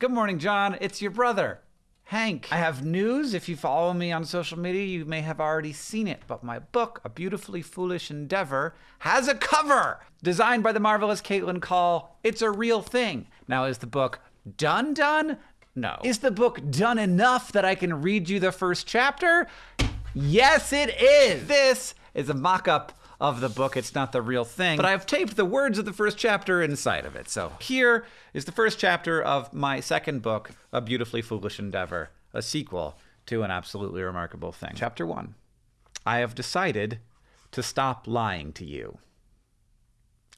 Good morning, John. It's your brother, Hank. I have news. If you follow me on social media, you may have already seen it, but my book, A Beautifully Foolish Endeavor, has a cover designed by the marvelous Caitlin Call. It's a real thing. Now, is the book done done? No. Is the book done enough that I can read you the first chapter? Yes, it is. This is a mock up of the book. It's not the real thing, but I've taped the words of the first chapter inside of it. So here is the first chapter of my second book, A Beautifully Foolish Endeavor, a sequel to an absolutely remarkable thing. Chapter one I have decided to stop lying to you.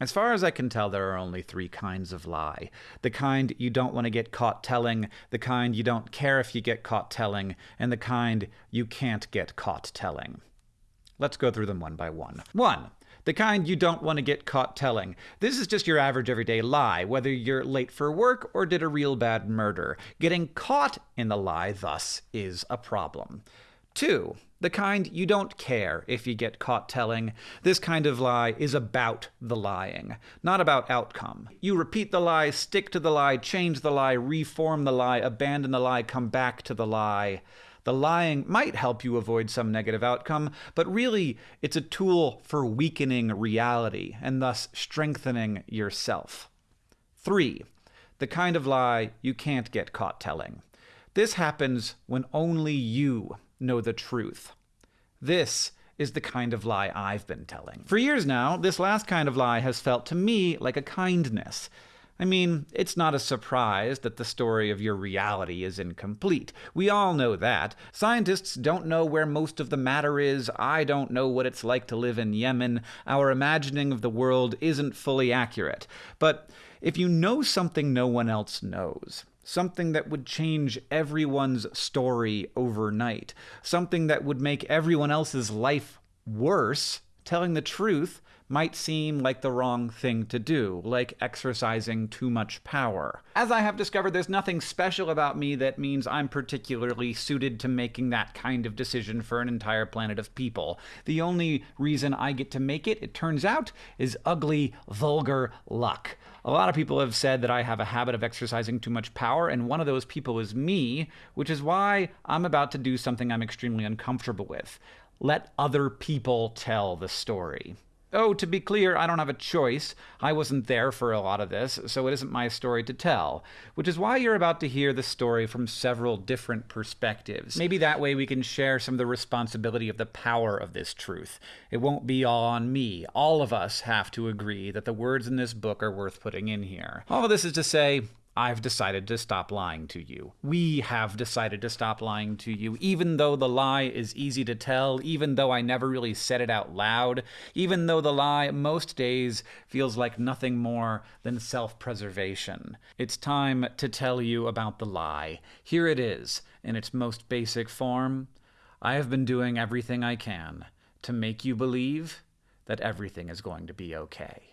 As far as I can tell, there are only three kinds of lie. The kind you don't want to get caught telling, the kind you don't care if you get caught telling, and the kind you can't get caught telling. Let's go through them one by one. One, the kind you don't want to get caught telling. This is just your average everyday lie, whether you're late for work or did a real bad murder. Getting caught in the lie, thus, is a problem. Two, the kind you don't care if you get caught telling. This kind of lie is about the lying, not about outcome. You repeat the lie, stick to the lie, change the lie, reform the lie, abandon the lie, come back to the lie. The lying might help you avoid some negative outcome, but really it's a tool for weakening reality and thus strengthening yourself. Three, the kind of lie you can't get caught telling. This happens when only you know the truth. This is the kind of lie I've been telling. For years now, this last kind of lie has felt to me like a kindness. I mean, it's not a surprise that the story of your reality is incomplete. We all know that. Scientists don't know where most of the matter is. I don't know what it's like to live in Yemen. Our imagining of the world isn't fully accurate. But if you know something no one else knows, something that would change everyone's story overnight, something that would make everyone else's life worse, telling the truth might seem like the wrong thing to do, like exercising too much power. As I have discovered, there's nothing special about me that means I'm particularly suited to making that kind of decision for an entire planet of people. The only reason I get to make it, it turns out, is ugly, vulgar luck. A lot of people have said that I have a habit of exercising too much power, and one of those people is me, which is why I'm about to do something I'm extremely uncomfortable with. Let other people tell the story. Oh, to be clear, I don't have a choice. I wasn't there for a lot of this, so it isn't my story to tell. Which is why you're about to hear the story from several different perspectives. Maybe that way we can share some of the responsibility of the power of this truth. It won't be all on me. All of us have to agree that the words in this book are worth putting in here. All of this is to say, I've decided to stop lying to you. We have decided to stop lying to you, even though the lie is easy to tell, even though I never really said it out loud, even though the lie most days feels like nothing more than self preservation. It's time to tell you about the lie. Here it is, in its most basic form. I have been doing everything I can to make you believe that everything is going to be okay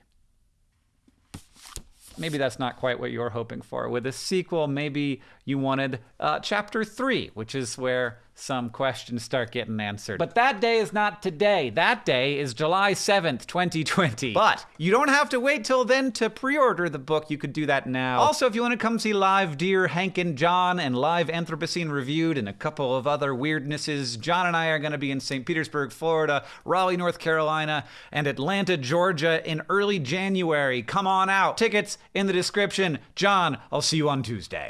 maybe that's not quite what you're hoping for. With a sequel, maybe you wanted uh, chapter three, which is where some questions start getting answered. But that day is not today. That day is July 7th, 2020. But you don't have to wait till then to pre order the book. You could do that now. Also, if you want to come see live Dear Hank and John and live Anthropocene Reviewed and a couple of other weirdnesses, John and I are going to be in St. Petersburg, Florida, Raleigh, North Carolina, and Atlanta, Georgia in early January. Come on out. Tickets in the description. John, I'll see you on Tuesday.